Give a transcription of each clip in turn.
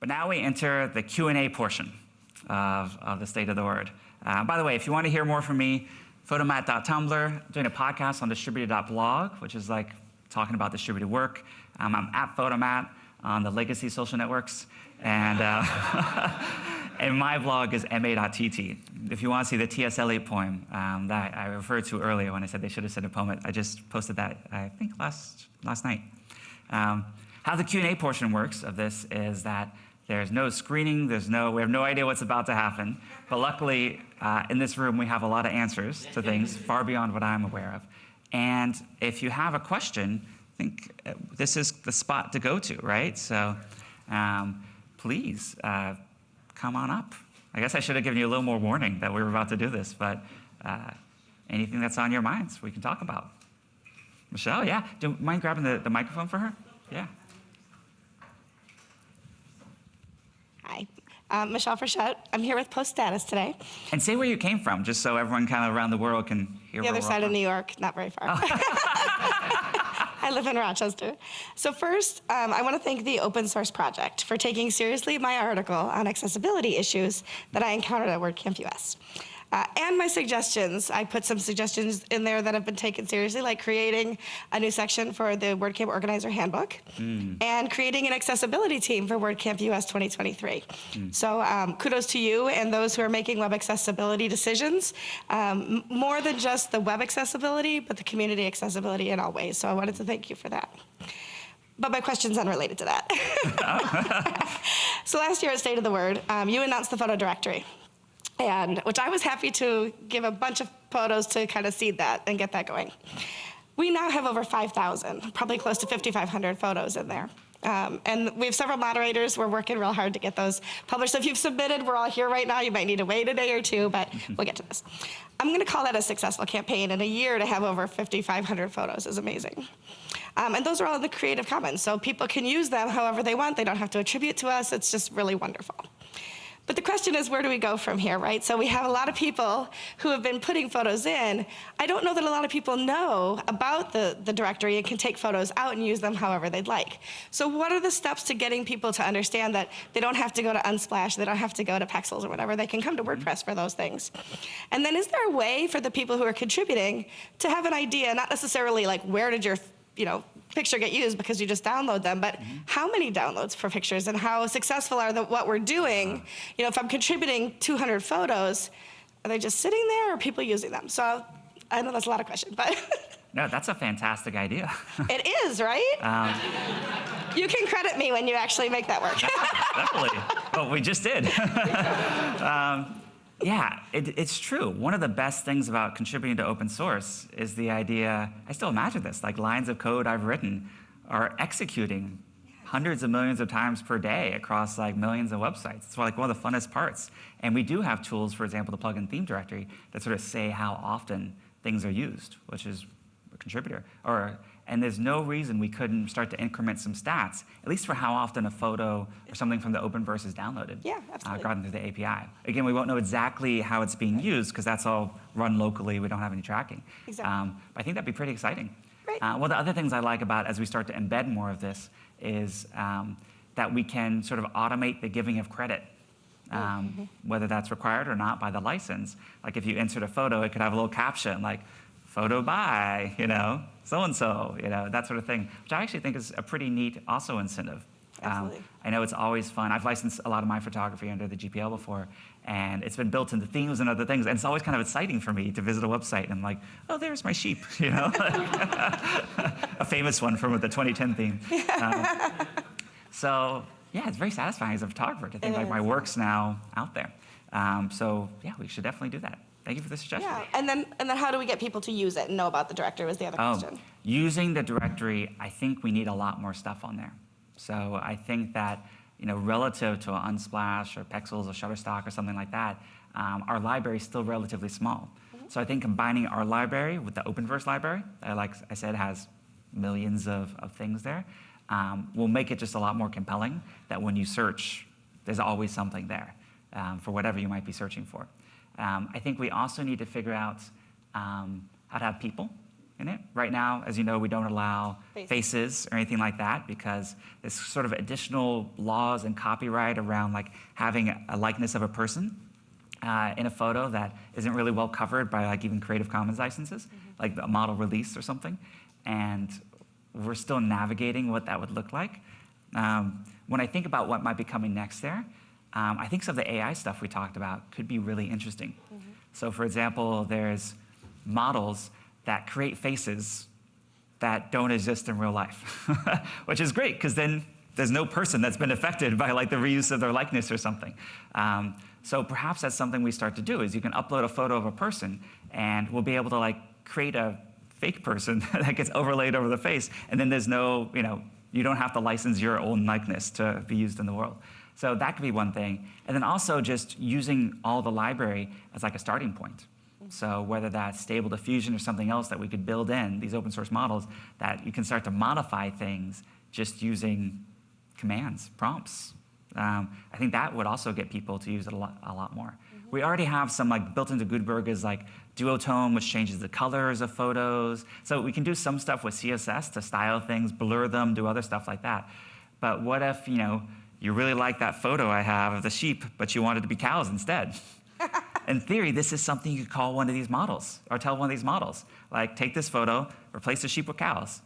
But now we enter the Q&A portion of, of the State of the Word. Uh, by the way, if you want to hear more from me, photomatt.tumblr, doing a podcast on distributed.blog, which is like talking about distributed work. Um, I'm at Photomatt on the legacy social networks. And, uh, and my blog is ma.tt. If you want to see the T.S. Eliot poem um, that I referred to earlier when I said they should have said a poem, I just posted that, I think, last, last night. Um, how the Q&A portion works of this is that there's no screening, there's no, we have no idea what's about to happen. But luckily, uh, in this room, we have a lot of answers to things far beyond what I'm aware of. And if you have a question, I think uh, this is the spot to go to, right? So um, please uh, come on up. I guess I should have given you a little more warning that we were about to do this, but uh, anything that's on your minds, we can talk about. Michelle, yeah? Do you mind grabbing the, the microphone for her? Yeah. Hi, um, Michelle Frechette. I'm here with Post Status today. And say where you came from, just so everyone kind of around the world can hear The other side of New York, not very far. Oh. I live in Rochester. So first, um, I want to thank the Open Source Project for taking seriously my article on accessibility issues that I encountered at WordCamp US. Uh, and my suggestions, I put some suggestions in there that have been taken seriously, like creating a new section for the WordCamp Organizer Handbook mm. and creating an accessibility team for WordCamp US 2023. Mm. So um, kudos to you and those who are making web accessibility decisions, um, more than just the web accessibility, but the community accessibility in all ways. So I wanted to thank you for that. But my question's unrelated to that. so last year at State of the Word, um, you announced the photo directory and which I was happy to give a bunch of photos to kind of seed that and get that going. We now have over 5,000, probably close to 5,500 photos in there. Um, and we have several moderators. We're working real hard to get those published. So if you've submitted, we're all here right now. You might need to wait a day or two, but we'll get to this. I'm going to call that a successful campaign. In a year to have over 5,500 photos is amazing. Um, and those are all in the Creative Commons, so people can use them however they want. They don't have to attribute to us. It's just really wonderful. But the question is, where do we go from here, right? So we have a lot of people who have been putting photos in. I don't know that a lot of people know about the, the directory and can take photos out and use them however they'd like. So what are the steps to getting people to understand that they don't have to go to Unsplash, they don't have to go to Pexels or whatever, they can come to mm-hmm. WordPress for those things. And then is there a way for the people who are contributing to have an idea, not necessarily like where did your you know, picture get used because you just download them, but mm -hmm. how many downloads for pictures and how successful are the, what we're doing? You know, if I'm contributing 200 photos, are they just sitting there or are people using them? So I know that's a lot of questions, but. no, that's a fantastic idea. it is, right? Um, you can credit me when you actually make that work. Definitely. Well, we just did. um, yeah, it, it's true. One of the best things about contributing to open source is the idea, I still imagine this, like lines of code I've written are executing hundreds of millions of times per day across like millions of websites. It's like one of the funnest parts. And we do have tools, for example, the plugin theme directory that sort of say how often things are used, which is a contributor. Or and there's no reason we couldn't start to increment some stats, at least for how often a photo or something from the Openverse is downloaded. Yeah, absolutely. Uh, gotten through the API. Again, we won't know exactly how it's being used because that's all run locally. We don't have any tracking. Exactly. Um, but I think that'd be pretty exciting. Right. Uh, one of the other things I like about as we start to embed more of this is um, that we can sort of automate the giving of credit um, mm -hmm. whether that's required or not by the license. Like if you insert a photo, it could have a little caption like, photo by, you know, so-and-so, you know, that sort of thing, which I actually think is a pretty neat also incentive. Um, Absolutely. Um, I know it's always fun. I've licensed a lot of my photography under the GPL before, and it's been built into themes and other things, and it's always kind of exciting for me to visit a website and I'm like, oh, there's my sheep, you know? a famous one from the 2010 theme. Um, so, yeah, it's very satisfying as a photographer to think it like is. my work's now out there. Um, so, yeah, we should definitely do that. Thank you for the suggestion. Yeah, and then and then how do we get people to use it and know about the directory was the other oh, question. Using the directory, I think we need a lot more stuff on there. So I think that you know, relative to Unsplash or Pexels or Shutterstock or something like that, um, our library is still relatively small. Mm -hmm. So I think combining our library with the Openverse library, that like I said has millions of, of things there, um, will make it just a lot more compelling that when you search, there's always something there um, for whatever you might be searching for. Um, I think we also need to figure out um, how to have people in it. Right now, as you know, we don't allow Faces. faces or anything like that because there's sort of additional laws and copyright around like having a likeness of a person uh, in a photo that isn't really well covered by like even Creative Commons licenses, like a model release or something. And we're still navigating what that would look like. Um, when I think about what might be coming next there, um, I think some of the AI stuff we talked about could be really interesting. So for example, there's models that create faces that don't exist in real life, which is great because then there's no person that's been affected by like the reuse of their likeness or something. Um, so perhaps that's something we start to do is you can upload a photo of a person and we'll be able to like create a fake person that gets overlaid over the face and then there's no, you know, you don't have to license your own likeness to be used in the world. So that could be one thing. And then also just using all the library as like a starting point. So whether that's stable diffusion or something else that we could build in, these open source models, that you can start to modify things just using commands, prompts. Um, I think that would also get people to use it a lot, a lot more. We already have some like built into Gutenberg is like duotone, which changes the colors of photos. So we can do some stuff with CSS to style things, blur them, do other stuff like that. But what if, you know, you really like that photo I have of the sheep, but you wanted to be cows instead? In theory, this is something you could call one of these models, or tell one of these models, like take this photo, replace the sheep with cows,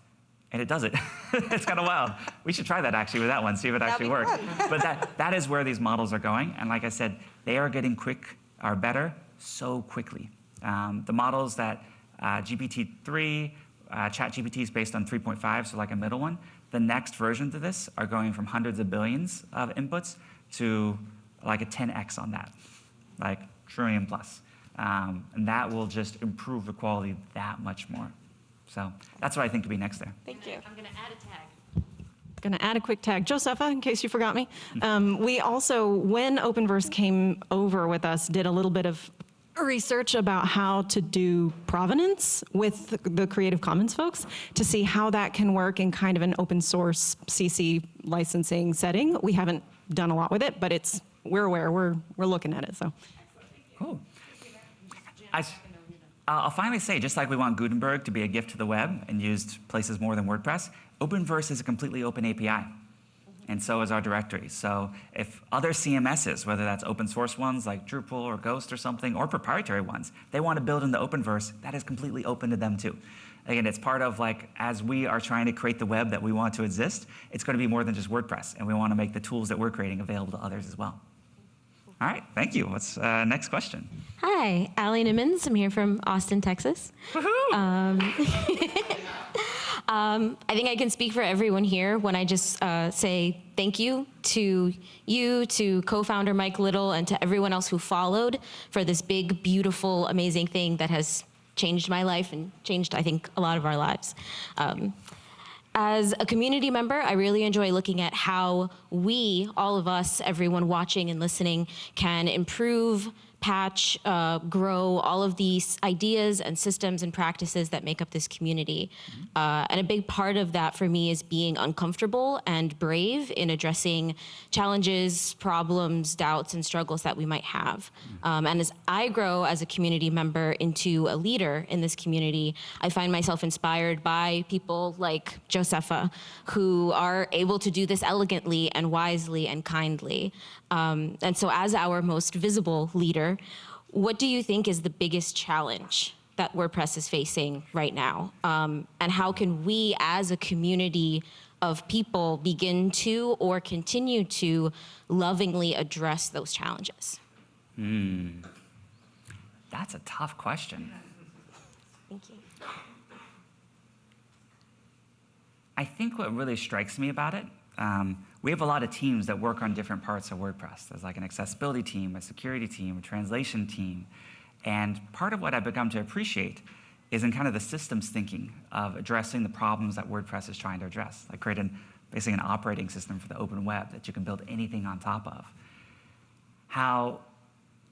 and it does it. it's kind of wild. We should try that actually with that one, see if it That'd actually works. but that, that is where these models are going, and like I said, they are getting quick, are better so quickly. Um, the models that uh, GPT-3, uh, ChatGPT is based on 3.5, so like a middle one. The next versions of this are going from hundreds of billions of inputs to like a 10x on that, like trillion plus. Um, and that will just improve the quality that much more. So that's what I think could be next there. Thank you. I'm going to add a tag. Going to add a quick tag. Josepha, in case you forgot me. Um, we also, when Openverse came over with us, did a little bit of research about how to do provenance with the Creative Commons folks to see how that can work in kind of an open source CC licensing setting. We haven't done a lot with it, but it's, we're aware, we're, we're looking at it, so. Cool. I, I'll finally say, just like we want Gutenberg to be a gift to the web and used places more than WordPress, Openverse is a completely open API. And so is our directory. So if other CMSs, whether that's open source ones like Drupal or Ghost or something, or proprietary ones, they want to build in the Openverse, that is completely open to them too. Again, it's part of like, as we are trying to create the web that we want to exist, it's going to be more than just WordPress. And we want to make the tools that we're creating available to others as well. All right, thank you. What's uh, next question? Hi, Allie Nimmons. I'm here from Austin, Texas. Um, um, I think I can speak for everyone here when I just uh, say thank you to you, to co-founder Mike Little, and to everyone else who followed for this big, beautiful, amazing thing that has changed my life and changed, I think, a lot of our lives. Um, as a community member, I really enjoy looking at how we, all of us, everyone watching and listening, can improve, patch, uh, grow all of these ideas and systems and practices that make up this community. Uh, and a big part of that for me is being uncomfortable and brave in addressing challenges, problems, doubts, and struggles that we might have. Um, and as I grow as a community member into a leader in this community, I find myself inspired by people like Josepha, who are able to do this elegantly and wisely and kindly. Um, and so, as our most visible leader, what do you think is the biggest challenge that WordPress is facing right now? Um, and how can we, as a community of people, begin to or continue to lovingly address those challenges? That's a tough question. Thank you. I think what really strikes me about it, um, we have a lot of teams that work on different parts of WordPress. There's like an accessibility team, a security team, a translation team. And part of what I've become to appreciate is in kind of the systems thinking of addressing the problems that WordPress is trying to address, like creating basically an operating system for the open web that you can build anything on top of. How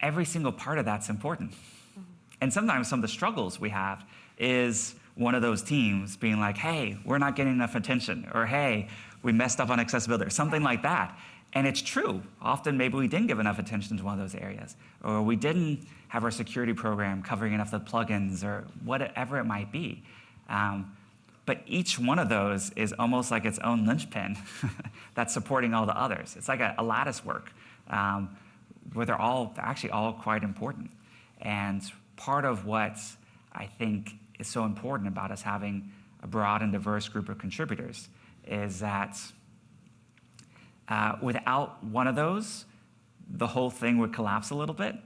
every single part of that's important. Mm-hmm. And sometimes some of the struggles we have is one of those teams being like, hey, we're not getting enough attention, or hey, we messed up on accessibility, or something like that. And it's true. Often, maybe we didn't give enough attention to one of those areas, or we didn't have our security program covering enough of the plugins, or whatever it might be. Um, but each one of those is almost like its own linchpin that's supporting all the others. It's like a, a lattice work um, where they're all they're actually all quite important. And part of what I think is so important about us having a broad and diverse group of contributors is that uh, without one of those, the whole thing would collapse a little bit.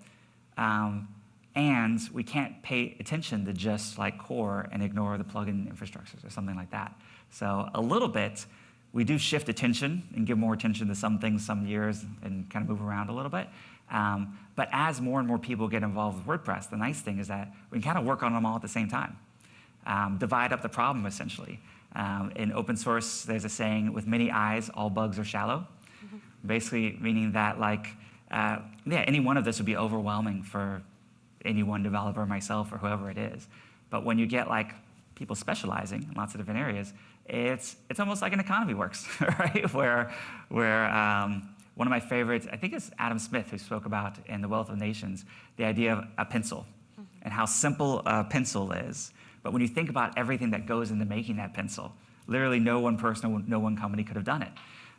Um, and we can't pay attention to just like core and ignore the plugin infrastructures or something like that. So a little bit, we do shift attention and give more attention to some things some years and kind of move around a little bit. Um, but as more and more people get involved with WordPress, the nice thing is that we can kind of work on them all at the same time. Um, divide up the problem essentially. Um, in open source, there's a saying, with many eyes, all bugs are shallow. Basically meaning that like, uh, yeah, any one of this would be overwhelming for any one developer, myself, or whoever it is. But when you get like people specializing in lots of different areas, it's, it's almost like an economy works, right? Where, where um, one of my favorites, I think it's Adam Smith who spoke about in The Wealth of Nations, the idea of a pencil and how simple a pencil is. But when you think about everything that goes into making that pencil, literally no one person, no one company could have done it.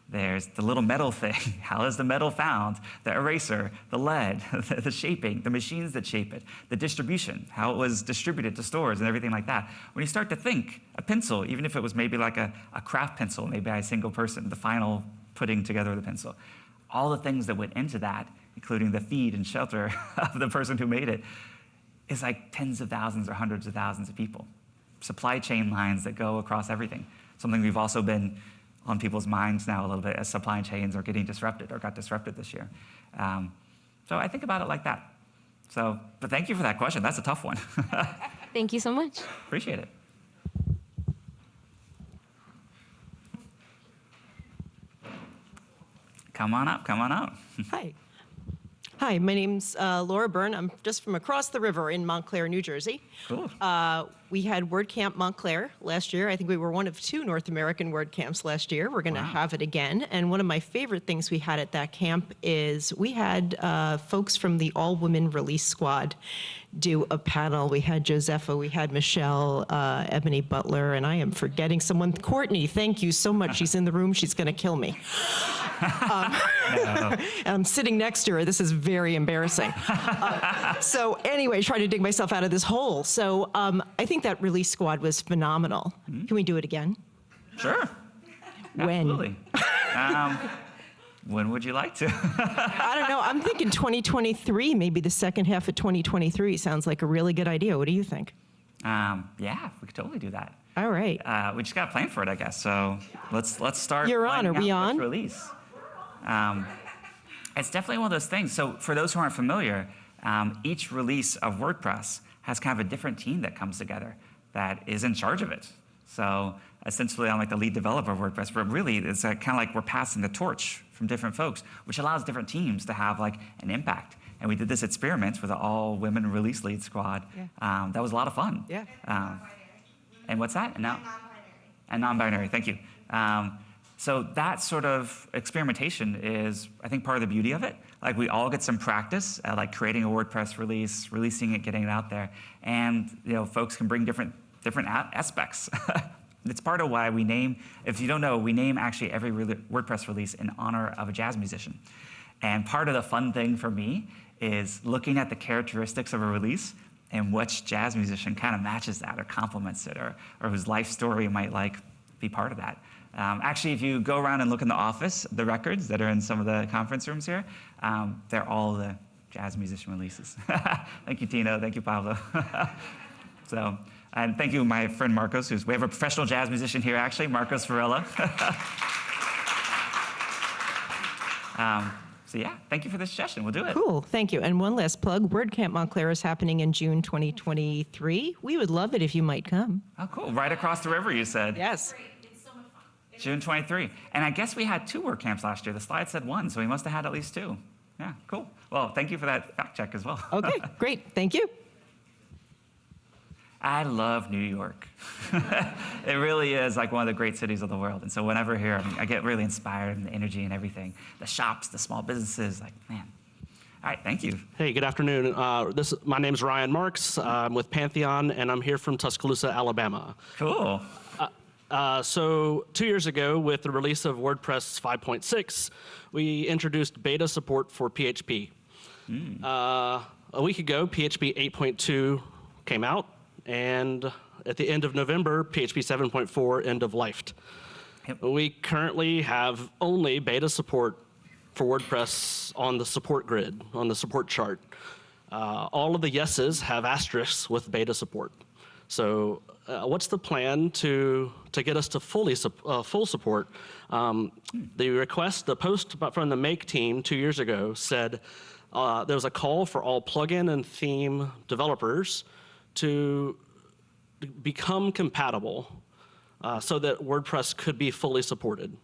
There's the little metal thing. How is the metal found? The eraser, the lead, the shaping, the machines that shape it, the distribution, how it was distributed to stores and everything like that. When you start to think, a pencil, even if it was maybe like a, a craft pencil, maybe by a single person, the final putting together of the pencil, all the things that went into that, including the feed and shelter of the person who made it, is like tens of thousands or hundreds of thousands of people. Supply chain lines that go across everything. Something we've also been on people's minds now a little bit as supply chains are getting disrupted or got disrupted this year. Um, so I think about it like that. So, but thank you for that question. That's a tough one. Thank you so much. Appreciate it. Come on up, come on up. Hi. Hi, my name's uh, Laura Byrne. I'm just from across the river in Montclair, New Jersey. Cool. Uh, we had WordCamp Montclair last year. I think we were one of two North American WordCamps last year. We're going to Wow. have it again. And one of my favorite things we had at that camp is we had uh, folks from the All Women Release Squad do a panel. We had Josepha, we had Michelle, uh, Ebony Butler, and I am forgetting someone. Courtney, thank you so much. She's in the room. She's going to kill me. Um, and I'm sitting next to her. This is very embarrassing. Uh, so anyway, trying to dig myself out of this hole. So um, I think that release squad was phenomenal. Can we do it again? Sure. When? Absolutely. um, when would you like to? I don't know. I'm thinking 2023, maybe the second half of 2023 sounds like a really good idea. What do you think? um, yeah, we could totally do that. All right. Uh, we just got to plan for it, I guess. So let's let's start. You're on. Are we on? Release. Um, it's definitely one of those things. So for those who aren't familiar, um, each release of WordPress has kind of a different team that comes together that is in charge of it. So essentially, I'm like the lead developer of WordPress, but really it's uh, kind of like we're passing the torch from different folks, which allows different teams to have like an impact. And we did this experiment with an all-women release lead squad. Yeah. Um, that was a lot of fun. Yeah. Um, and what's that? And now, and non-binary. Thank you. Um, so that sort of experimentation is, I think, part of the beauty of it. Like we all get some practice at like creating a WordPress release, releasing it, getting it out there, and you know, folks can bring different different aspects. it's part of why we name. If you don't know, we name actually every re- WordPress release in honor of a jazz musician. And part of the fun thing for me is looking at the characteristics of a release and which jazz musician kind of matches that or complements it or, or whose life story might like be part of that. Um, actually, if you go around and look in the office, the records that are in some of the conference rooms here, um, they're all the jazz musician releases. thank you, Tino. Thank you, Pablo. so, and thank you, my friend Marcos, who's, we have a professional jazz musician here, actually, Marcos Varela. um, so yeah, thank you for the suggestion. We'll do it. Cool. Thank you. And one last plug WordCamp Montclair is happening in June 2023. We would love it if you might come. Oh, cool. Right across the river, you said. Yes. June 23. And I guess we had two WordCamps last year. The slide said one, so we must have had at least two. Yeah, cool. Well, thank you for that fact check as well. Okay, great. Thank you. I love New York. it really is like one of the great cities of the world. And so whenever here, I, mean, I get really inspired and the energy and everything. The shops, the small businesses, like, man. All right, thank you. Hey, good afternoon. Uh, this my name's Ryan Marks. I'm with Pantheon, and I'm here from Tuscaloosa, Alabama. Cool. Uh, so two years ago, with the release of WordPress 5.6, we introduced beta support for PHP. Uh, a week ago, PHP 8.2 came out, and at the end of November, PHP 7.4 end of life. Yep. We currently have only beta support for WordPress on the support grid, on the support chart. Uh, all of the yeses have asterisks with beta support. So, uh, what's the plan to to get us to fully sup- uh, full support? Um, the request, the post from the Make team two years ago said uh, there was a call for all plugin and theme developers to become compatible uh, so that WordPress could be fully supported.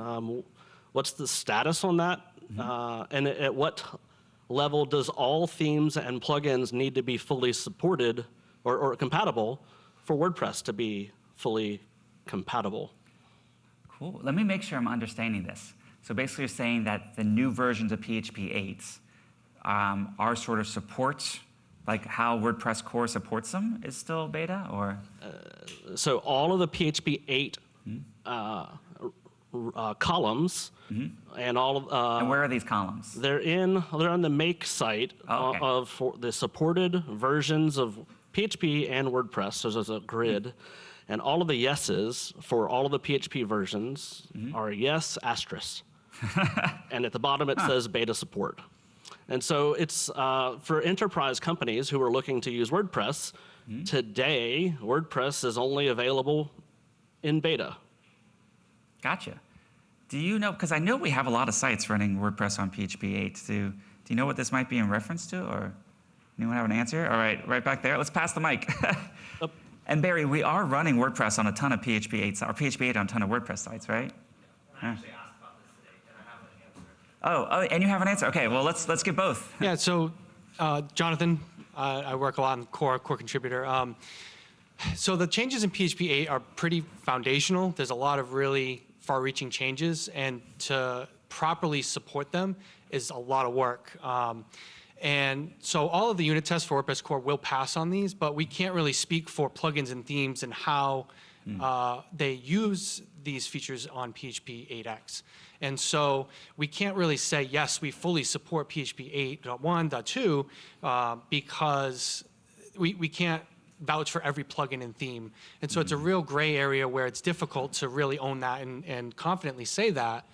Um, what's the status on that? Uh, and at- at what level does all themes and plugins need to be fully supported or, or compatible for WordPress to be fully compatible? Cool. Let me make sure I'm understanding this. So basically, you're saying that the new versions of PHP 8 um, are sort of support, like how WordPress core supports them, is still beta, or So all of the PHP 8 uh, r- uh, columns and all of uh, and where are these columns? They're in. They're on the Make site Oh, okay. of for the supported versions of PHP and WordPress. So there's a grid, and all of the yeses for all of the PHP versions Mm-hmm. are yes asterisk, and at the bottom it says beta support. And so it's uh, for enterprise companies who are looking to use WordPress. Mm-hmm. Today, WordPress is only available in beta. Gotcha. Do you know? Because I know we have a lot of sites running WordPress on PHP 8. Do, do you know what this might be in reference to, or anyone have an answer? All right, right back there. Let's pass the mic. and Barry, we are running WordPress on a ton of PHP 8 or PHP 8 on a ton of WordPress sites, right? Yeah. Oh, oh, and you have an answer. Okay, well let's let's get both. Yeah, so uh, Jonathan, uh, I work a lot in core, core contributor. Um, so the changes in PHP 8 are pretty foundational. There's a lot of really far-reaching changes, and to properly support them is a lot of work. Um, and so all of the unit tests for WordPress core will pass on these, but we can't really speak for plugins and themes and how uh, they use these features on PHP 8x. And so we can't really say, yes, we fully support PHP 8.1.2 uh, because we, we can't vouch for every plugin and theme. And so it's a real gray area where it's difficult to really own that and, and confidently say that,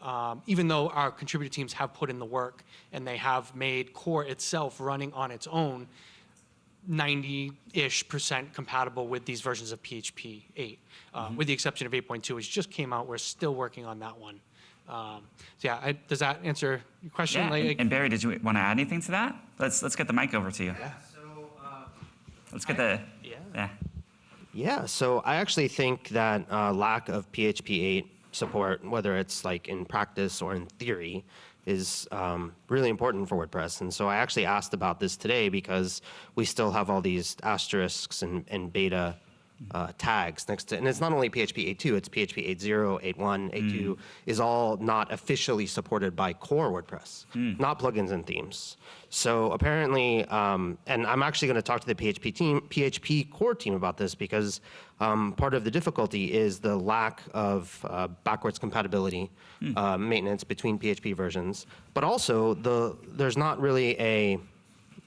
um, even though our contributor teams have put in the work and they have made core itself running on its own 90-ish percent compatible with these versions of PHP 8, uh, with the exception of 8.2, which just came out. We're still working on that one. Um, so yeah, I, does that answer your question? Yeah. Like- And, and Barry, did you want to add anything to that? Let's let's get the mic over to you. Yeah. So, let's get the. Yeah. Yeah, so I actually think that uh, lack of PHP 8 support, whether it's like in practice or in theory, is um, really important for WordPress. And so I actually asked about this today because we still have all these asterisks and, and beta uh, tags next to, and it's not only PHP 8.2, it's PHP 8.0, 8.1, 8.2 is all not officially supported by core WordPress, not plugins and themes. So apparently, um, and I'm actually going to talk to the PHP team, PHP core team about this because um, part of the difficulty is the lack of uh, backwards compatibility uh, maintenance between PHP versions, but also the there's not really a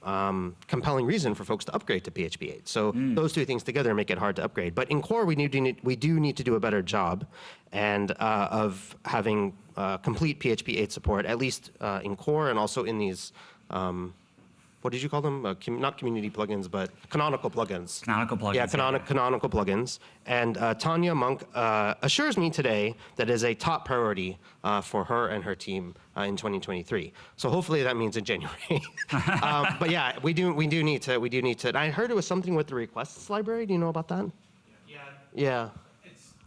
um, compelling reason for folks to upgrade to PHP 8. So those two things together make it hard to upgrade. But in core, we need to need, we do need to do a better job, and uh, of having uh, complete PHP 8 support, at least uh, in core and also in these. Um, what did you call them? Uh, com- not community plugins, but canonical plugins. Canonical plugins, Yeah, yeah. canonical plugins. And uh, Tonya Mork uh, assures me today that is a top priority uh, for her and her team uh, in 2023. So hopefully that means in January. um, but yeah, we do we do need to we do need to. I heard it was something with the requests library. Do you know about that? Yeah, Yeah.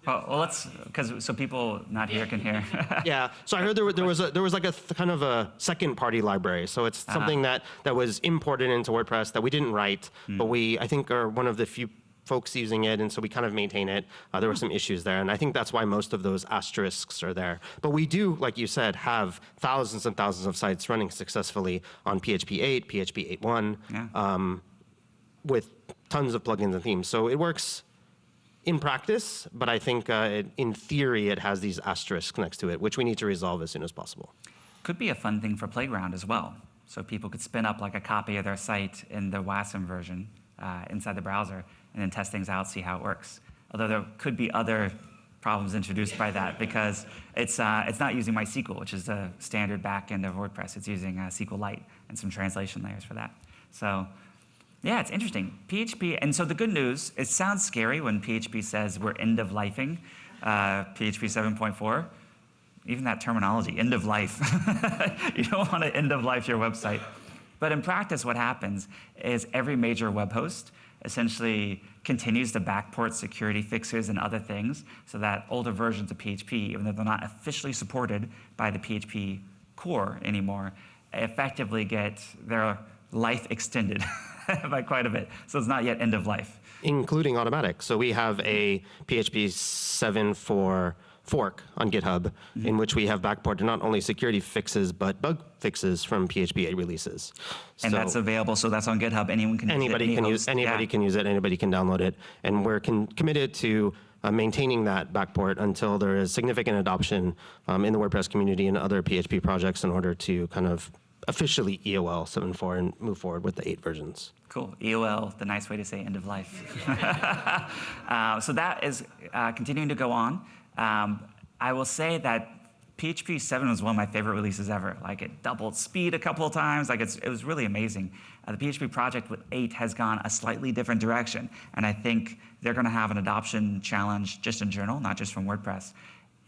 Well, well let's because so people not here can hear. Yeah. So I heard there, there was a, there was like a th- kind of a second party library. So it's something that that was imported into WordPress that we didn't write, but we I think are one of the few folks using it, and so we kind of maintain it. Uh, there were some issues there, and I think that's why most of those asterisks are there. But we do, like you said, have thousands and thousands of sites running successfully on PHP 8, PHP 8.1, Yeah. um, with tons of plugins and themes. So it works in practice, but I think uh, it, in theory it has these asterisks next to it, which we need to resolve as soon as possible. Could be a fun thing for Playground as well. So people could spin up like a copy of their site in the WASM version uh, inside the browser and then test things out, see how it works. Although there could be other problems introduced by that because it's, uh, it's not using MySQL, which is the standard backend of WordPress. It's using uh, SQLite and some translation layers for that. So yeah, it's interesting. PHP, and so the good news, it sounds scary when PHP says we're end of lifing uh, PHP 7.4. Even that terminology, end of life. you don't want to end of life your website. But in practice, what happens is every major web host essentially continues to backport security fixes and other things so that older versions of PHP, even though they're not officially supported by the PHP core anymore, effectively get their life extended by quite a bit. So it's not yet end of life. including Automattic. So we have a PHP 7.4 fork on GitHub in which we have backported not only security fixes but bug fixes from PHP 8 releases. And So that's available, so that's on GitHub. Anyone can use it, anybody can use anybody Yeah. can use it. Anybody can download it, and we're committed to. Uh, maintaining that backport until there is significant adoption um, in the WordPress community and other PHP projects in order to kind of officially EOL 7.4 and move forward with the eight versions. Cool. EOL, the nice way to say end of life. uh, so that is uh, continuing to go on. Um, I will say that PHP 7 was one of my favorite releases ever. Like it doubled speed a couple of times. Like it's, it was really amazing. Uh, the PHP project with 8 has gone a slightly different direction. And I think they're going to have an adoption challenge just in general, not just from WordPress,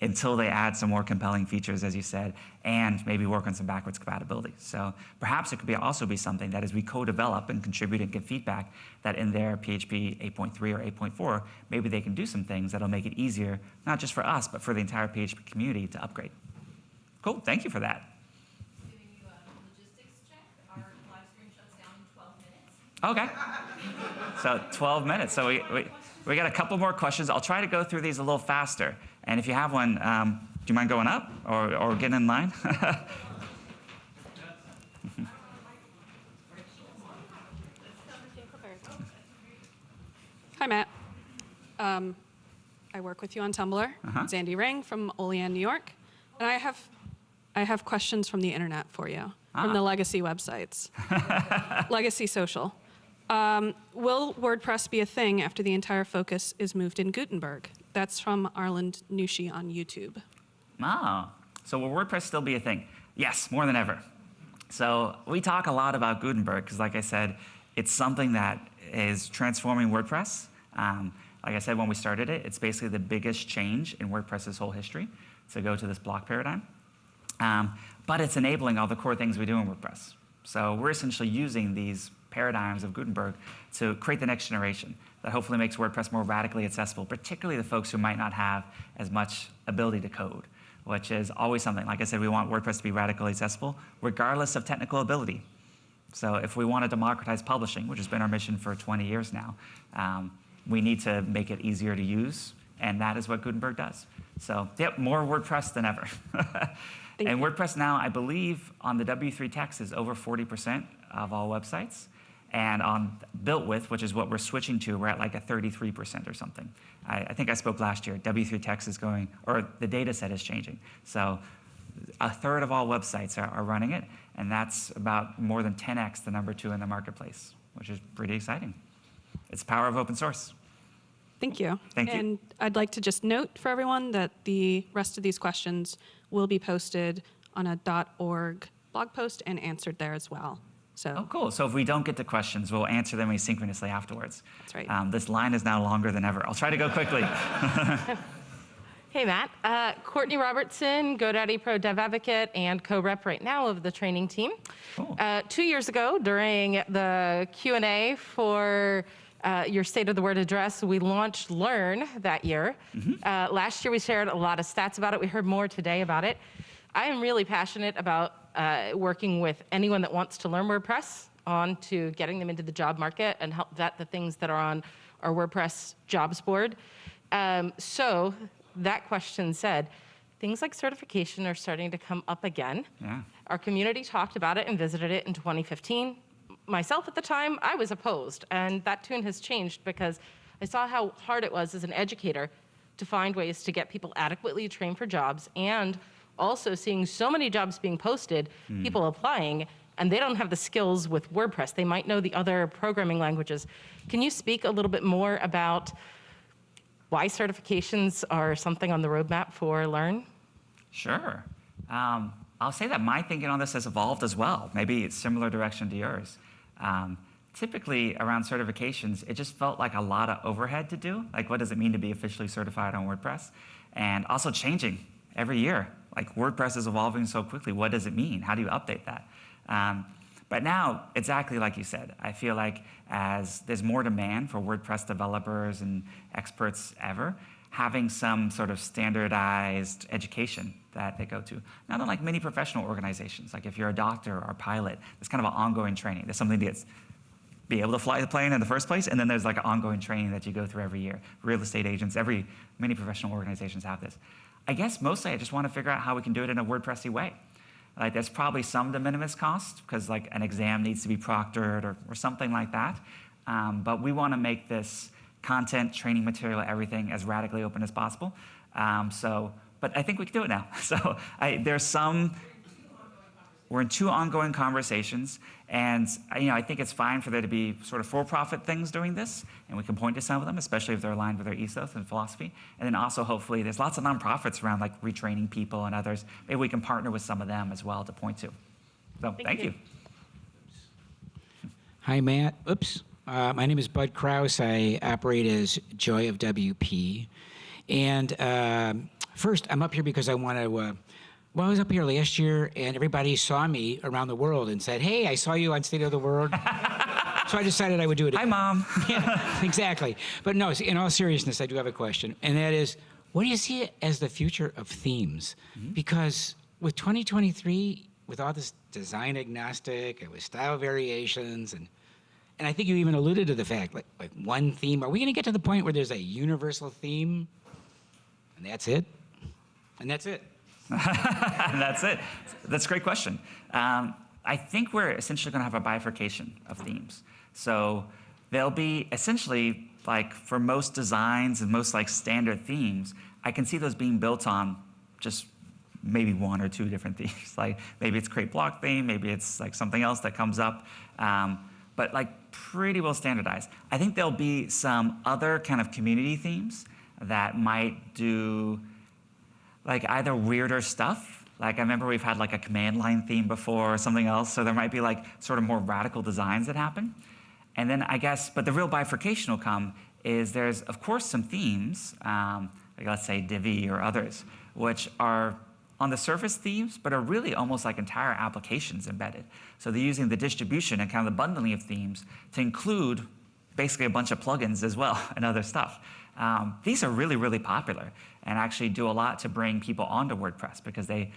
until they add some more compelling features, as you said, and maybe work on some backwards compatibility. So perhaps it could be also be something that as we co-develop and contribute and give feedback, that in their PHP 8.3 or 8.4, maybe they can do some things that'll make it easier, not just for us, but for the entire PHP community to upgrade. Cool, thank you for that. giving you a logistics check. Our live stream shuts down in 12 minutes. Okay. So 12 minutes. So we, we, we got a couple more questions. I'll try to go through these a little faster. And if you have one, um, do you mind going up or, or getting in line? Hi, Matt. Um, I work with you on Tumblr. Zandy Ring from Olean, New York. And I have, I have questions from the internet for you, from the legacy websites. legacy social. Um, will WordPress be a thing after the entire focus is moved in Gutenberg? That's from Arland Nushi on YouTube. Oh, so will WordPress still be a thing? Yes, more than ever. So we talk a lot about Gutenberg because, like I said, it's something that is transforming WordPress. Um, like I said when we started it, it's basically the biggest change in WordPress's whole history to go to this block paradigm. Um, but it's enabling all the core things we do in WordPress. So we're essentially using these paradigms of Gutenberg to create the next generation that hopefully makes WordPress more radically accessible, particularly the folks who might not have as much ability to code, which is always something. Like I said, we want WordPress to be radically accessible, regardless of technical ability. So if we want to democratize publishing, which has been our mission for 20 years now, um, we need to make it easier to use, and that is what Gutenberg does. So yep, more WordPress than ever. And. WordPress now, I believe, on the W3Techs is over 40% of all websites. And on BuiltWith, which is what we're switching to, we're at like a 33% or something. I, I think I spoke last year. W3Techs is going, or the data set is changing. So a third of all websites are, are running it, and that's about more than 10x the number two in the marketplace, which is pretty exciting. It's the power of open source. Thank you. Thank you. And I'd like to just note for everyone that the rest of these questions will be posted on a .org blog post and answered there as well. So Oh, cool. So if we don't get to questions, we'll answer them asynchronously afterwards. That's right. Um, this line is now longer than ever. I'll try to go quickly. Hey, Matt. Uh, Courtney Robertson, GoDaddy Pro Dev Advocate and co-rep right now of the training team. Cool. Uh, two years ago, during the Q&A for uh, your State of the Word address, we launched Learn that year. Uh, last year, we shared a lot of stats about it. We heard more today about it. I am really passionate about uh, working with anyone that wants to learn WordPress on to getting them into the job market and help vet the things that are on our WordPress jobs board. Um, so that question said, things like certification are starting to come up again. Yeah. Our community talked about it and visited it in 2015. Myself at the time, I was opposed, and that tune has changed because I saw how hard it was as an educator to find ways to get people adequately trained for jobs and also seeing so many jobs being posted, people applying, and they don't have the skills with WordPress. They might know the other programming languages. Can you speak a little bit more about why certifications are something on the roadmap for Learn? Sure. Um, I'll say that my thinking on this has evolved as well. Maybe it's similar direction to yours. Um, typically, around certifications, it just felt like a lot of overhead to do. Like, what does it mean to be officially certified on WordPress? And also changing every year. Like, WordPress is evolving so quickly. What does it mean? How do you update that? Um, but now, exactly like you said, I feel like as there's more demand for WordPress developers and experts ever, having some sort of standardized education that they go to. Not unlike many professional organizations, like if you're a doctor or a pilot, there's kind of an ongoing training. There's something get, be able to fly the plane in the first place, and then there's like an ongoing training that you go through every year. Real estate agents, every many professional organizations have this. I guess mostly I just want to figure out how we can do it in a WordPressy way. Like there's probably some de minimis cost because like an exam needs to be proctored or, or something like that. Um, but we want to make this content, training material, everything as radically open as possible. Um, so, but I think we can do it now. So I, there's some. We're in two ongoing conversations, and uh, you know I think it's fine for there to be sort of for-profit things doing this, and we can point to some of them, especially if they're aligned with our ethos and philosophy. And then also, hopefully, there's lots of nonprofits around like retraining people and others. Maybe we can partner with some of them as well to point to. So thank, you. you. Hi, Matt. Oops. Uh, my name is Bud Kraus. I operate as Joy of WP. And um first, I'm up here because I want to. Uh, well, I was up here last year, and everybody saw me around the world and said, "Hey, I saw you on State of the World." so I decided I would do it. Hi, mom. yeah, exactly. But no, in all seriousness, I do have a question, and that is, what do you see as the future of themes? Mm-hmm. Because with 2023, with all this design agnostic and with style variations, and and I think you even alluded to the fact, like like one theme. Are we going to get to the point where there's a universal theme, and that's it, and that's it? that's it. That's a great question. Um, I think we're essentially going to have a bifurcation of themes. So there'll be essentially like for most designs and most like standard themes, I can see those being built on just maybe one or two different themes. like maybe it's create block theme, maybe it's like something else that comes up. Um, but like pretty well standardized. I think there'll be some other kind of community themes that might do like either weirder stuff. Like I remember we've had like a command line theme before or something else. So there might be like sort of more radical designs that happen. And then I guess, but the real bifurcation will come is there's of course some themes, um, like let's say Divi or others, which are on the surface themes, but are really almost like entire applications embedded. So they're using the distribution and kind of the bundling of themes to include basically a bunch of plugins as well and other stuff. Um, these are really, really popular and actually do a lot to bring people onto WordPress because they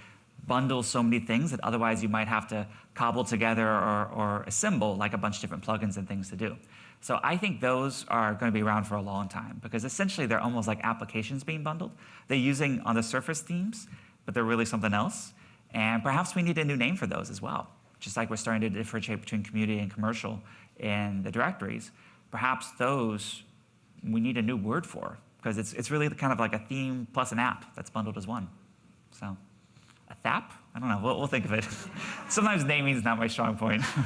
bundle so many things that otherwise you might have to cobble together or, or assemble like a bunch of different plugins and things to do. So I think those are going to be around for a long time because essentially they're almost like applications being bundled. They're using on the surface themes, but they're really something else. And perhaps we need a new name for those as well. Just like we're starting to differentiate between community and commercial in the directories, perhaps those we need a new word for because it's, it's really kind of like a theme plus an app that's bundled as one. So, a thap? I don't know. We'll, we'll think of it. Sometimes naming is not my strong point.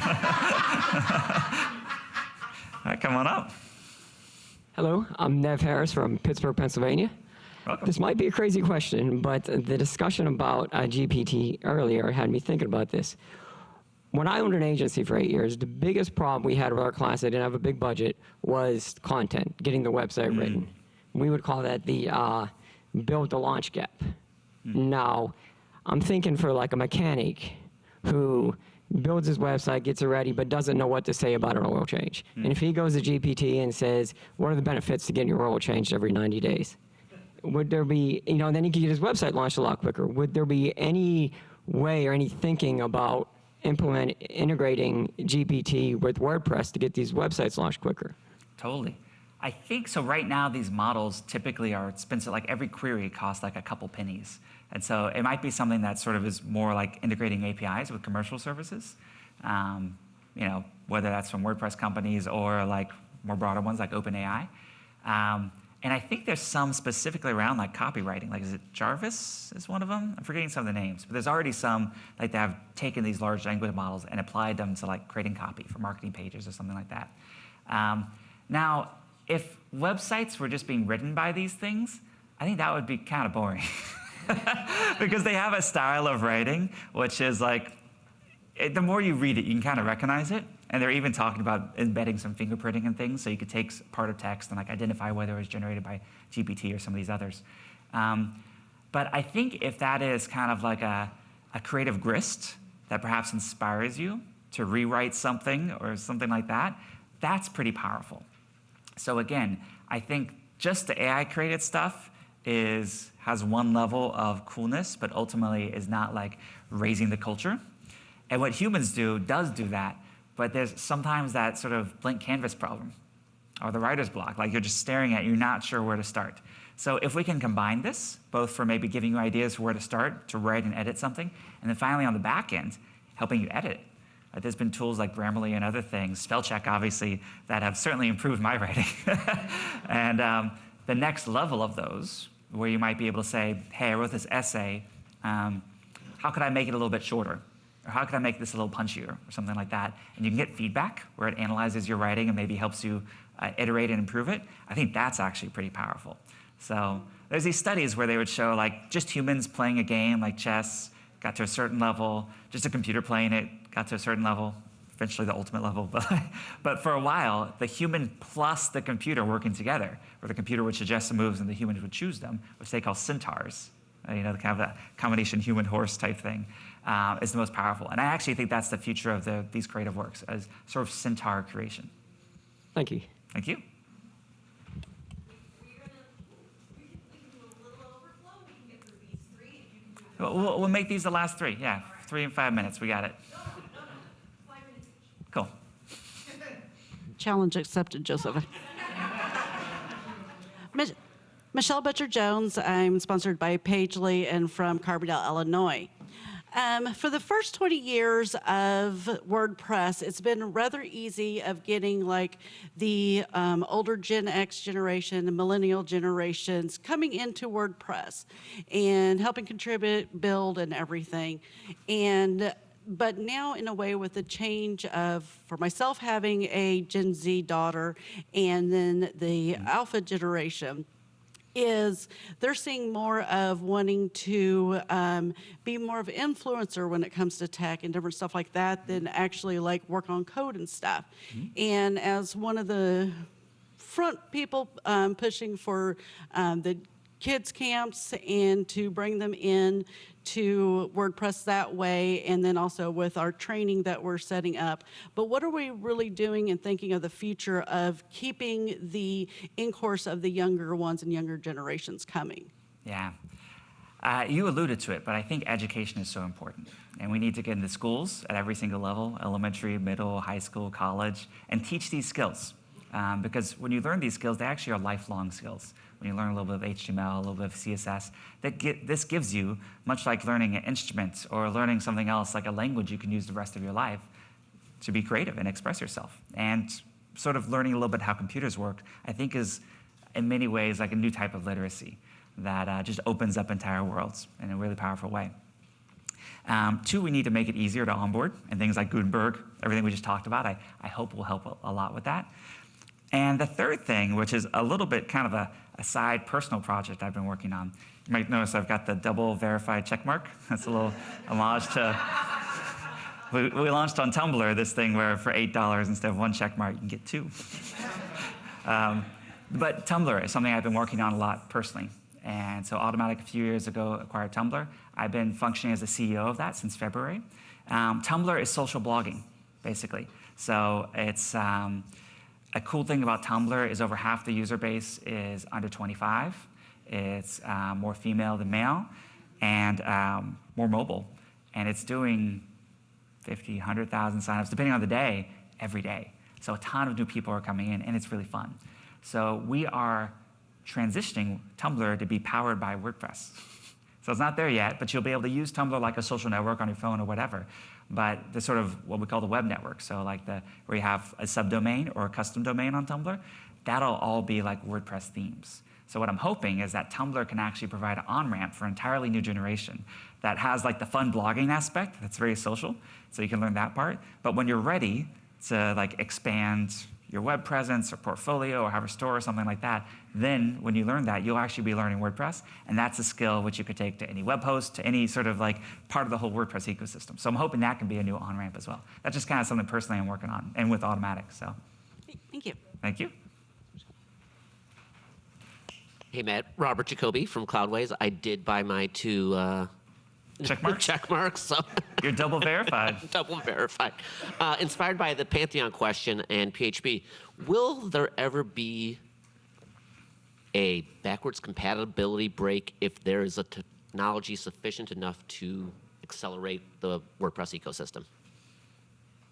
All right, come on up. Hello, I'm Nev Harris from Pittsburgh, Pennsylvania. Welcome. This might be a crazy question, but the discussion about uh, GPT earlier had me thinking about this. When I owned an agency for eight years, the biggest problem we had with our class, I didn't have a big budget, was content, getting the website mm. written. We would call that the uh, build the launch gap. Mm. Now, I'm thinking for like a mechanic who builds his website, gets it ready, but doesn't know what to say about an oil change. Mm. And if he goes to GPT and says, what are the benefits to getting your oil changed every 90 days? Would there be, you know, then he could get his website launched a lot quicker. Would there be any way or any thinking about implement integrating GPT with WordPress to get these websites launched quicker? Totally. I think so. Right now, these models typically are expensive. Like every query costs like a couple pennies, and so it might be something that sort of is more like integrating APIs with commercial services. Um, you know, whether that's from WordPress companies or like more broader ones like OpenAI. Um, and I think there's some specifically around like copywriting. Like, is it Jarvis is one of them? I'm forgetting some of the names, but there's already some like that have taken these large language models and applied them to like creating copy for marketing pages or something like that. Um, now, if websites were just being written by these things, I think that would be kind of boring. because they have a style of writing which is like, it, the more you read it, you can kind of recognize it. And they're even talking about embedding some fingerprinting and things, so you could take part of text and like identify whether it was generated by GPT or some of these others. Um, but I think if that is kind of like a, a creative grist that perhaps inspires you to rewrite something or something like that, that's pretty powerful. So again, I think just the AI created stuff is has one level of coolness, but ultimately is not like raising the culture. And what humans do does do that, but there's sometimes that sort of blank canvas problem or the writer's block, like you're just staring at, you're not sure where to start. So if we can combine this, both for maybe giving you ideas for where to start, to write and edit something, and then finally on the back end, helping you edit. There's been tools like Grammarly and other things, spell check obviously, that have certainly improved my writing. and um, the next level of those, where you might be able to say, hey, I wrote this essay, um, how could I make it a little bit shorter? Or how could I make this a little punchier or something like that? And you can get feedback where it analyzes your writing and maybe helps you uh, iterate and improve it. I think that's actually pretty powerful. So there's these studies where they would show like just humans playing a game like chess got to a certain level, just a computer playing it got to a certain level, eventually the ultimate level. But, but for a while, the human plus the computer working together, where the computer would suggest the moves and the humans would choose them, which they call centaurs, uh, you know, the kind of a combination human-horse type thing uh, is the most powerful. And I actually think that's the future of the, these creative works, as sort of centaur creation. Thank you. Thank you. We'll, we'll make these the last three. Yeah, three and five minutes. We got it. Cool. Challenge accepted, Joseph. Michelle Butcher Jones. I'm sponsored by Pagely and from Carbondale, Illinois. Um, for the first 20 years of WordPress, it's been rather easy of getting like the um, older Gen X generation, the millennial generations coming into WordPress and helping contribute, build, and everything. And but now in a way with the change of for myself having a gen z daughter and then the alpha generation is they're seeing more of wanting to um, be more of an influencer when it comes to tech and different stuff like that than actually like work on code and stuff. Mm-hmm. And as one of the front people um, pushing for um, the kids camps and to bring them in to WordPress that way, and then also with our training that we're setting up. But what are we really doing and thinking of the future of keeping the in course of the younger ones and younger generations coming? Yeah. Uh, you alluded to it, but I think education is so important. And we need to get into schools at every single level elementary, middle, high school, college and teach these skills. Um, because when you learn these skills, they actually are lifelong skills when you learn a little bit of HTML, a little bit of CSS, that get, this gives you, much like learning an instrument or learning something else like a language you can use the rest of your life, to be creative and express yourself. And sort of learning a little bit how computers work, I think is in many ways like a new type of literacy that uh, just opens up entire worlds in a really powerful way. Um, two, we need to make it easier to onboard, and things like Gutenberg, everything we just talked about, I, I hope will help a, a lot with that. And the third thing, which is a little bit kind of a a side personal project I've been working on. You might notice I've got the double verified check mark. That's a little homage to. We, we launched on Tumblr this thing where for $8 instead of one check mark, you can get two. um, but Tumblr is something I've been working on a lot personally. And so Automattic a few years ago acquired Tumblr. I've been functioning as the CEO of that since February. Um, Tumblr is social blogging, basically. So it's um, a cool thing about Tumblr is over half the user base is under 25. It's uh, more female than male and um, more mobile. And it's doing 50, 100,000 signups, depending on the day, every day. So a ton of new people are coming in, and it's really fun. So we are transitioning Tumblr to be powered by WordPress. So it's not there yet, but you'll be able to use Tumblr like a social network on your phone or whatever. But the sort of what we call the web network, so like the where you have a subdomain or a custom domain on Tumblr, that'll all be like WordPress themes. So what I'm hoping is that Tumblr can actually provide an on-ramp for an entirely new generation that has like the fun blogging aspect that's very social, so you can learn that part. But when you're ready to like expand your web presence or portfolio or have a store or something like that, then when you learn that, you'll actually be learning WordPress, and that's a skill which you could take to any web host, to any sort of like part of the whole WordPress ecosystem. So I'm hoping that can be a new on-ramp as well. That's just kind of something personally I'm working on, and with Automattic, so Thank you. thank you. Hey, Matt. Robert Jacoby from Cloudways. I did buy my two uh, check marks. check marks. So You're double verified. double verified. Uh, inspired by the Pantheon question and PHP, will there ever be a backwards compatibility break if there is a technology sufficient enough to accelerate the WordPress ecosystem?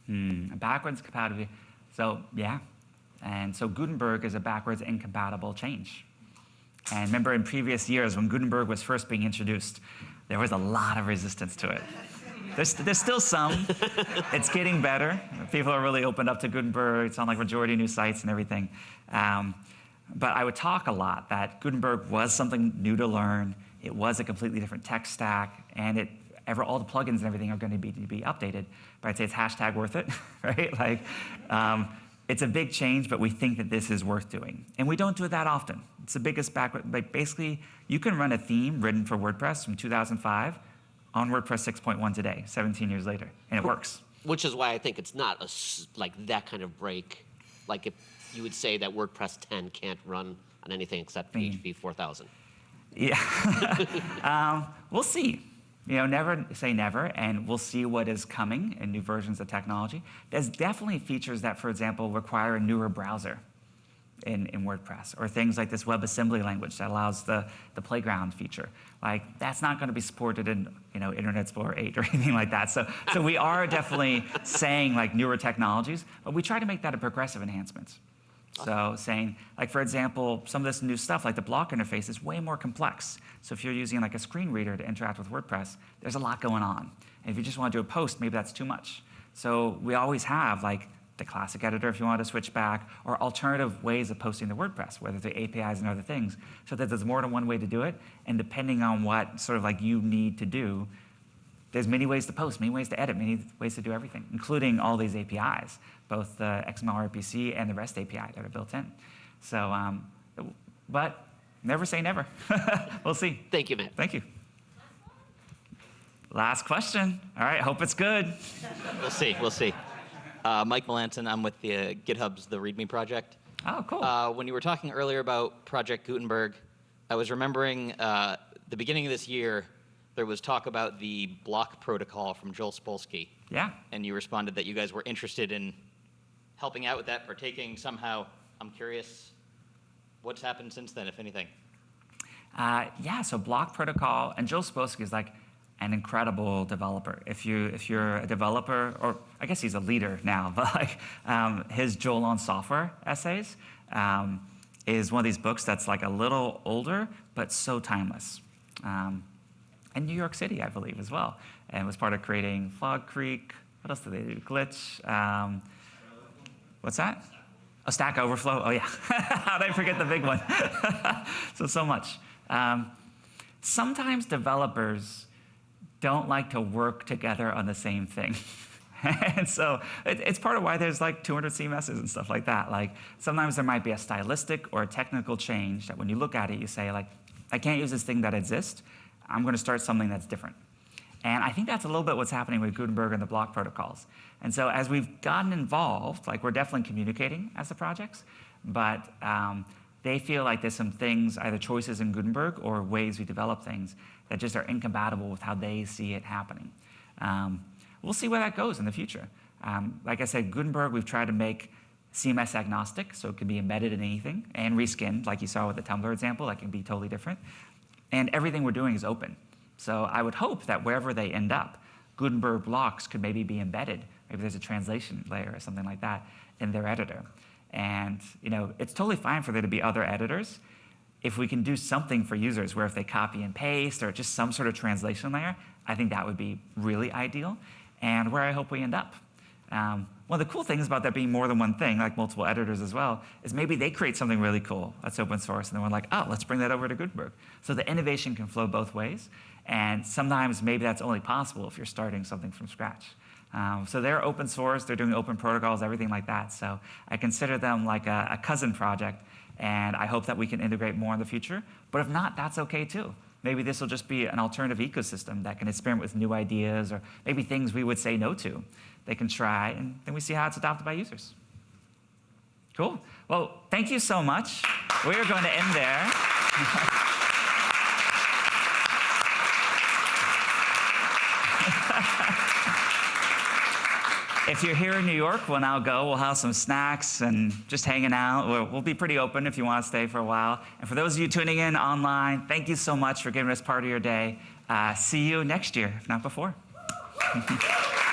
Hmm, backwards compatibility. So yeah, and so Gutenberg is a backwards incompatible change. And remember in previous years when Gutenberg was first being introduced, there was a lot of resistance to it. There's, there's still some. it's getting better. People are really opened up to Gutenberg. It's on like majority new sites and everything. Um, but I would talk a lot that Gutenberg was something new to learn. It was a completely different tech stack, and it ever all the plugins and everything are going to be, to be updated. But I'd say it's hashtag worth it, right? Like, um, it's a big change, but we think that this is worth doing. And we don't do it that often. It's the biggest back, like basically, you can run a theme written for WordPress from 2005 on WordPress 6.1 today, 17 years later, and it works. Which is why I think it's not a, like that kind of break. Like if you would say that WordPress 10 can't run on anything except PHP 4000. Yeah. um, we'll see. You know, never say never, and we'll see what is coming in new versions of technology. There's definitely features that, for example, require a newer browser in, in WordPress, or things like this WebAssembly language that allows the, the playground feature. Like, that's not going to be supported in, you know, Internet Explorer 8 or anything like that. So, so we are definitely saying, like, newer technologies, but we try to make that a progressive enhancement. So saying, like for example, some of this new stuff, like the block interface, is way more complex. So if you're using like a screen reader to interact with WordPress, there's a lot going on. And if you just want to do a post, maybe that's too much. So we always have like the classic editor if you want to switch back, or alternative ways of posting to WordPress, whether through APIs and other things, so that there's more than one way to do it. And depending on what sort of like you need to do, there's many ways to post, many ways to edit, many ways to do everything, including all these APIs, both the XML RPC and the REST API that are built in. So, um, but never say never. we'll see. Thank you, Matt. Thank you. Last question. All right, hope it's good. We'll see, we'll see. Uh, Mike Melanson, I'm with the uh, GitHub's The README project. Oh, cool. Uh, when you were talking earlier about Project Gutenberg, I was remembering uh, the beginning of this year, there was talk about the block protocol from Joel Spolsky. Yeah. And you responded that you guys were interested in helping out with that, partaking somehow. I'm curious what's happened since then, if anything. Uh, yeah, so block protocol, and Joel Spolsky is like an incredible developer. If you if you're a developer, or I guess he's a leader now, but like um, his Joel on Software essays um, is one of these books that's like a little older but so timeless. Um, in New York City, I believe, as well, and was part of creating Fog Creek. What else did they do? Glitch. Um, what's that? A Stack Overflow. Oh yeah, how did I forget the big one? so so much. Um, sometimes developers don't like to work together on the same thing. and so it, it's part of why there's like 200 CMSs and stuff like that. Like sometimes there might be a stylistic or a technical change that when you look at it, you say like, I can't use this thing that exists. I'm going to start something that's different. And I think that's a little bit what's happening with Gutenberg and the block protocols. And so as we've gotten involved, like we're definitely communicating as the projects, but um, they feel like there's some things, either choices in Gutenberg or ways we develop things that just are incompatible with how they see it happening. Um, we'll see where that goes in the future. Um, like I said, Gutenberg, we've tried to make CMS agnostic, so it can be embedded in anything, and reskinned, like you saw with the Tumblr example, that can be totally different. And everything we're doing is open. So I would hope that wherever they end up, Gutenberg blocks could maybe be embedded. Maybe there's a translation layer or something like that in their editor. And you know, it's totally fine for there to be other editors. If we can do something for users where if they copy and paste or just some sort of translation layer, I think that would be really ideal and where I hope we end up. Um, one of the cool things about that being more than one thing, like multiple editors as well, is maybe they create something really cool that's open source, and then we're like, oh, let's bring that over to Gutenberg. So the innovation can flow both ways, and sometimes maybe that's only possible if you're starting something from scratch. Um, so they're open source, they're doing open protocols, everything like that. So I consider them like a, a cousin project, and I hope that we can integrate more in the future. But if not, that's okay too. Maybe this will just be an alternative ecosystem that can experiment with new ideas or maybe things we would say no to. They can try, and then we see how it's adopted by users. Cool. Well, thank you so much. We are going to end there. if you're here in New York, we'll now go. We'll have some snacks and just hanging out. We'll, we'll, be pretty open if you want to stay for a while. And for those of you tuning in online, thank you so much for giving us part of your day. Uh, see you next year, if not before.